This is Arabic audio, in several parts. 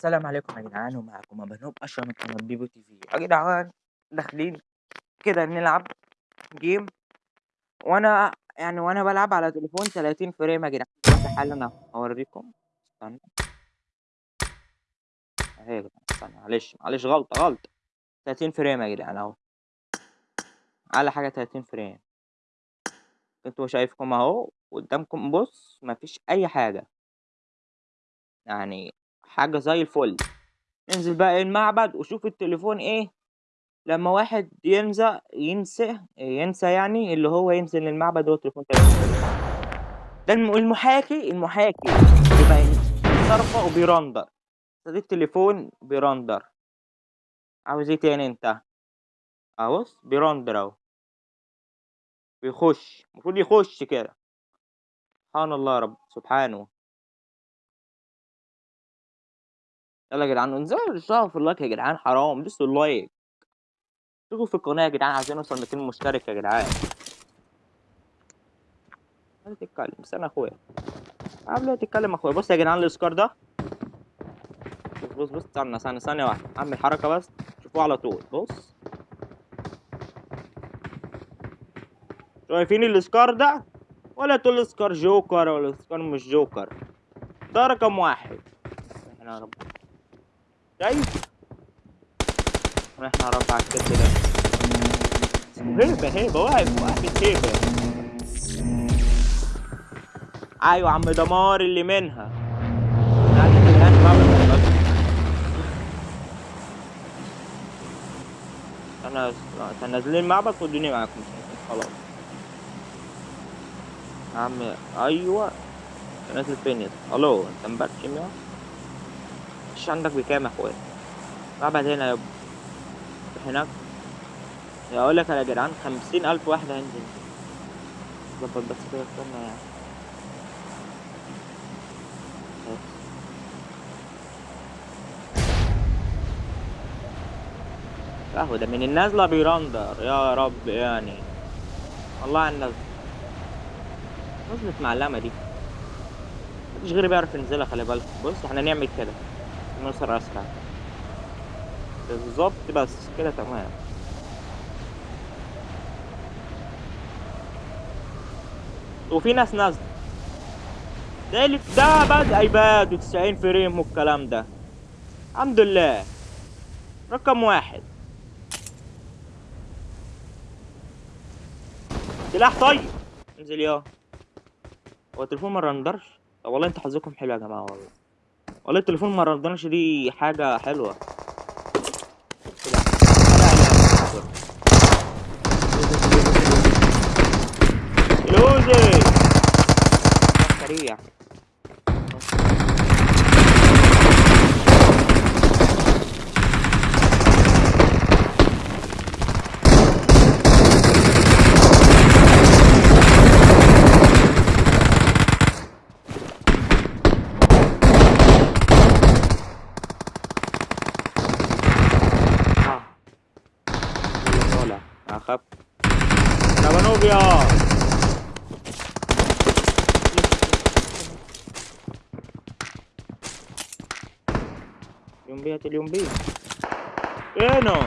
السلام عليكم يا جدعان ومعاكم أبو نوب أشرف من قناة بيبو تي في. يا جدعان داخلين كده نلعب game وأنا يعني وأنا بلعب على تليفون 30 frame يا جدعان. حالا هوريكم. استنى. أهي يا جدعان استنى معلش معلش غلطة غلطة 30 frame يا جدعان أهو. على حاجة 30 frame. أنتوا شايفكم أهو قدامكم بص مفيش أي حاجة. يعني حاجة زي الفل. انزل بقى المعبد وشوف التليفون إيه. لما واحد ينسى ينسى ينسى يعني اللي هو ينزل المعبد هو تليفون ده الم- المحاكي المحاكي. بيبقى صرفة وبي render. ده التليفون بي render. عاوز إيه تاني أنت؟ اهوس بي render أهو. بيخش المفروض يخش كده. سبحان الله يا رب سبحانه. يلا يا جدعان انزلوا اشتركوا في ال like يا جدعان حرام دوسوا ال like. اشتركوا في القناة يا جدعان عايزين نوصل 200 مشترك يا جدعان. ما تتكلم استنى أخويا. قبل ما تتكلم أخويا بص يا جدعان الاسكار ده. بص بص بص استنى ثانية ثانية واحدة أعمل حركة بس شوفوه على طول. بص. شايفين الاسكار ده؟ ولا تقول اسكار جوكر ولا اسكار مش جوكر ده رقم واحد. إحنا رب شايف إحنا يا رب على الكتف ده هيبة هيبة واقف واقف هيبة أيوه عم دمار اللي منها. أنا كان نازلين معبد خدوني معاكم. خلاص. عم أيوه. نازل فين يا؟ ألو أنت مبرشم يا مش عندك بكام يا اخويا؟ معبد هنا يا ابني هناك. أقول لك يا جدعان خمسين ألف واحد هينزل. ظبط بس كده استنى يعني. بس. اهو ده من النازلة بي render. يا رب يعني. والله على النازلة نزلت معلمة دي. مفيش غيري بيعرف ينزلها خلي بالك. بص إحنا نعمل كده. نوصل أسرع. بالظبط بس كده تمام. وفي ناس نازلة. ده اللي ده بدأ ايباد و90 frame والكلام ده. الحمد لله. رقم واحد. سلاح طيب. انزل يا. هو التليفون ما رندرش؟ والله أنتوا حظكم حلو يا جماعة والله. والله التليفون ما رندرش دي حاجة حلوة لوزي سريع นะครับดาวานเบียลิมเบียจะลิมบี้เอ้ยเนาะ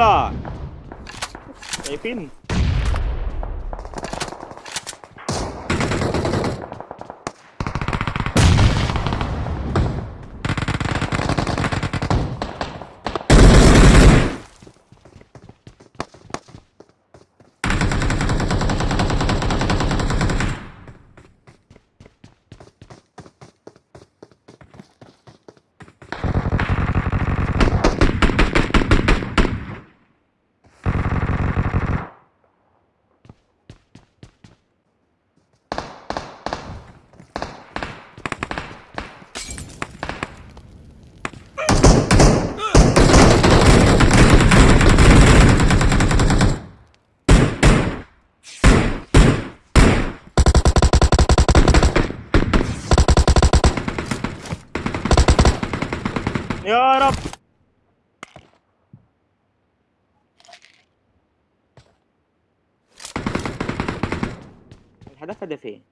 هلا شايفين يا الحدافة ده فين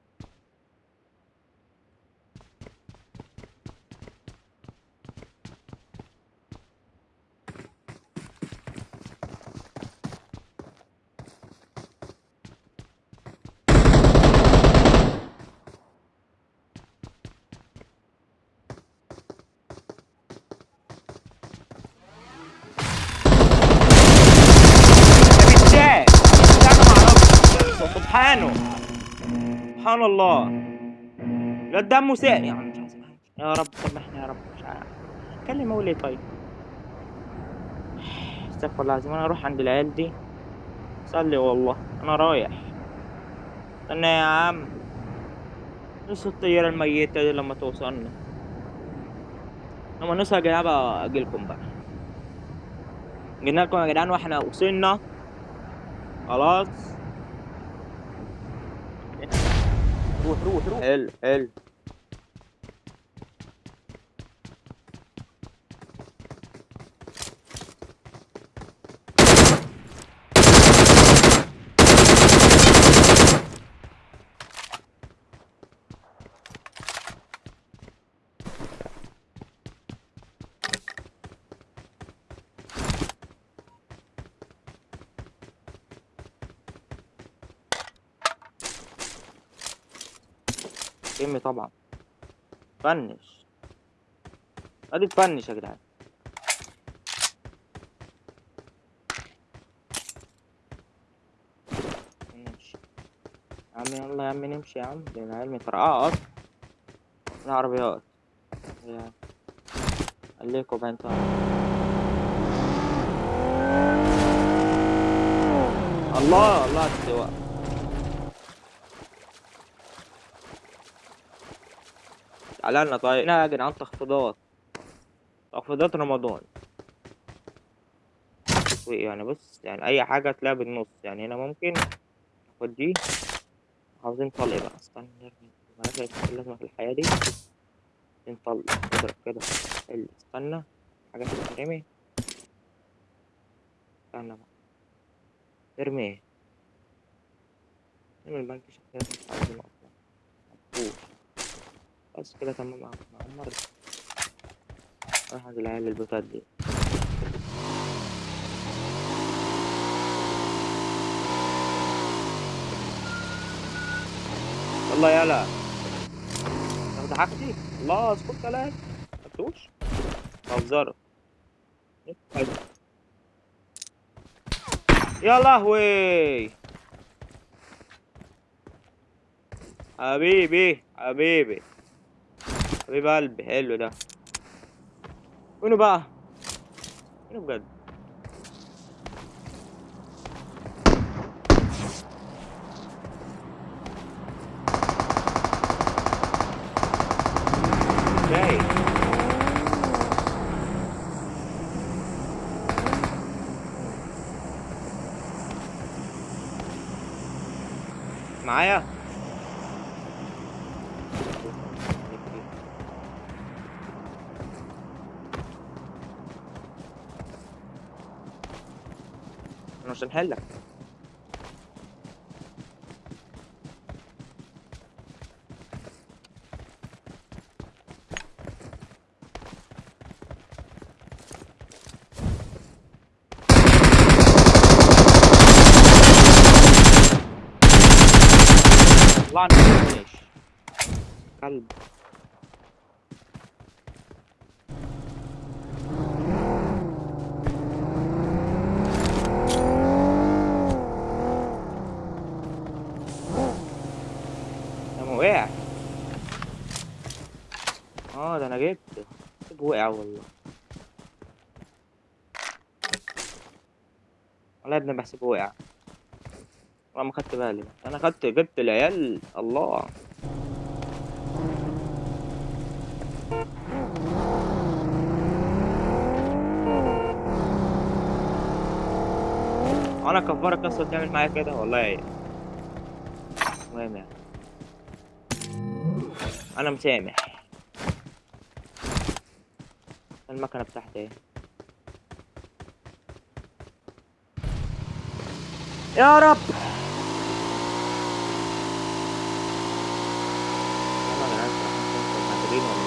ده بالشاي ده أنا معرفش سبحانه سبحان الله. لا مش عايز أسمع. يا رب سامحني يا رب. مش عارف. كلم أقول إيه طيب. استغفر الله العظيم. أنا أروح عند العيال دي. صلي والله. أنا رايح. استنى يا عم. نص الطيارة الميتة دي لما توصلنا. لما نوصل يا جدعان بقى اجيلكم بقى. جينا لكم يا جدعان وإحنا وصلنا. خلاص. روح روح روح. حلو حلو. كمي طبعا. فنش. ادي تفنش يا جدعان. نمشي يا عم يلا يا عم نمشي يا عم. ده العيال مترقعة أصلا. العربيات. يا خليكوا بقى أنتوا الله الله على طيب هنا يا تخفيضات تخفيضات رمضان. يعني بص يعني أي حاجة تلاقيها بالنص. يعني هنا ممكن ناخد دي. عاوزين طلق بقى. استنى المراكز اللازمة في الحياة دي. عاوزين طلق. اضرب كده. حلو. استنى. حاجات تترمي استنى بقى. ارمي. ارمي البنك شكلها مش عاوزينه أصلا مفهوش بس كده تمام. عمر راح عند العيال البوتات دي. يلا يلا. تاخد حاجتي الله اسكت كلام مفتوش بهزرك يا لهوي. حبيبي حبيبي. حبيب قلبي حلو ده. وينه بقى؟ وينه بجد إزاي معايا أنا مش الله عنك ليش كلب ده وقع آه ده أنا جبت جبت وقع والله. والله يا ابني بحسبه وقع. والله ما خدت بالي. أنا خدت جبت العيال الله. أنا كفارك أصلا تعمل معايا كده؟ والله. المهم يعني. أنا مسامح. المكنة بتاعتي اهي يا رب يلا يا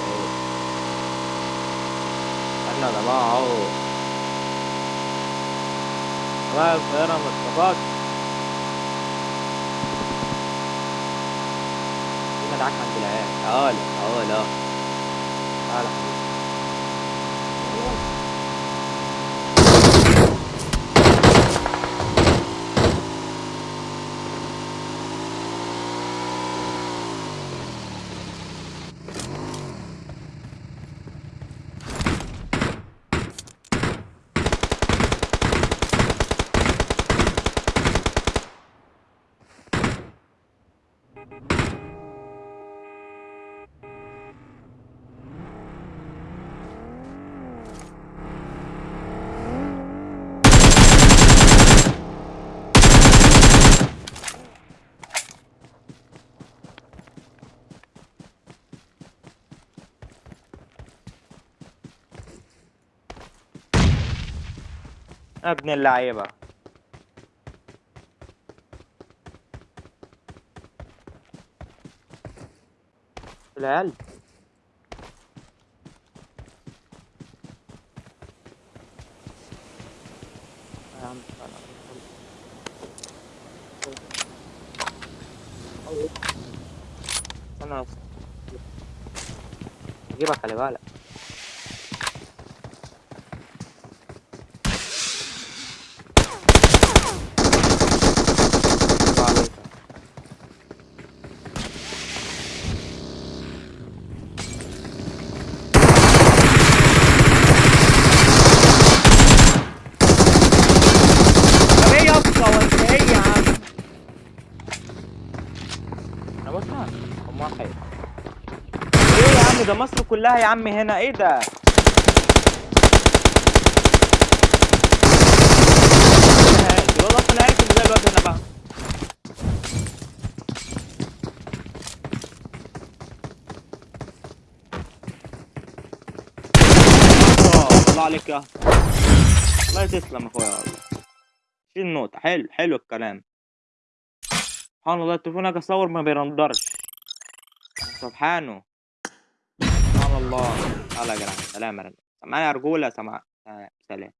إيه؟ جماعة اهو جماعة الطيارة في مدعك عند العيال تعالى تعالى تعالى ابن اللعيبة. العيال. بس أجيبك خلي بالك الله عليك طب إيه يا اسطى وانت إيه يا عم أنا بسمع هم واحد إيه يا عم ده مصر كلها يا عم هنا. إيه ده؟ الواد هنا بقى. آه، الله عليك يا. الله تسلم يا أخويا. والله شيل النقطة حلو حلو الكلام. سبحان الله التليفون أجي أصور ما بيرندرش سبحانه. الله. يلا يا جدعان سلام يا رجالة معايا رجولة سمع آه، سلام.